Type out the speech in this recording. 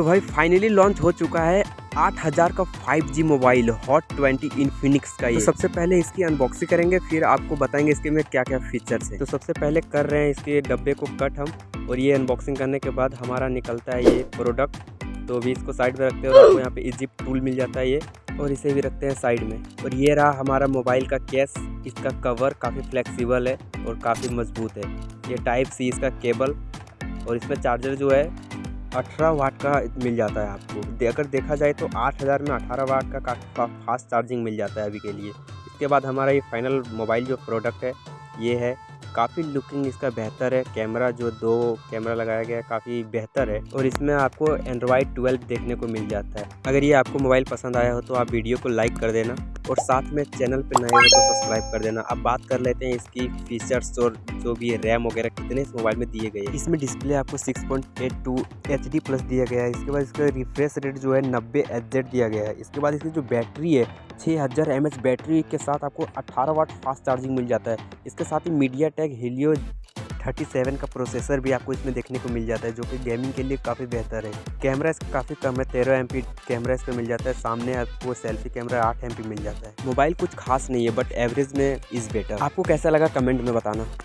तो भाई finally launch हो चुका है 8000 का 5G मोबाइल हॉट 20 इन्फिनिक्स का ये। तो सबसे पहले इसकी अनबॉक्सिंग करेंगे फिर आपको बताएँगे इसके में क्या क्या फीचर्स है। तो सबसे पहले कर रहे हैं इसके डब्बे को कट हम और ये अनबॉक्सिंग करने के बाद हमारा निकलता है ये प्रोडक्ट तो अभी इसको साइड में रखते हैं और आपको यहाँ पे इजिप टूल मिल जाता है ये और इसे भी रखते हैं साइड में। और ये रहा हमारा मोबाइल का केस इसका कवर काफ़ी फ्लेक्सिबल है और काफ़ी मज़बूत है। ये टाइप सी इसका केबल और इसमें चार्जर जो है अठारह वाट का मिल जाता है आपको। अगर देखा जाए तो आठ हज़ार में अठारह वाट का काफ़ी फास्ट चार्जिंग मिल जाता है अभी के लिए। इसके बाद हमारा ये फाइनल मोबाइल जो प्रोडक्ट है, ये है। काफ़ी लुकिंग इसका बेहतर है। कैमरा जो दो कैमरा लगाया गया है, काफ़ी बेहतर है। और इसमें आपको एंड्रॉयड ट्वेल्व देखने को मिल जाता है। अगर ये आपको मोबाइल पसंद आया हो तो आप वीडियो को लाइक कर देना। और साथ में चैनल पर नए हो तो सब्सक्राइब कर देना। अब बात कर लेते हैं इसकी फीचर्स और जो भी रैम वगैरह कितने इस मोबाइल में दिए गए हैं। इसमें डिस्प्ले आपको 6.82 HD प्लस दिया गया है। इसके बाद इसका रिफ्रेश रेट जो है नब्बे एच दिया गया है। इसके बाद इसकी जो बैटरी है छः हज़ार एम बैटरी के साथ आपको 18 वाट फास्ट चार्जिंग मिल जाता है। इसके साथ ही MediaTek Helio thirty seven का प्रोसेसर भी आपको इसमें देखने को मिल जाता है, जो कि गेमिंग के लिए काफ़ी बेहतर है। कैमरा इसका काफ़ी कम है, तेरह एम कैमरा इसमें मिल जाता है, सामने आपको सेल्फी कैमरा आठ एम मिल जाता है। मोबाइल कुछ खास नहीं है बट एवरेज में इज़ बेटर आपको कैसा लगा कमेंट में बताना।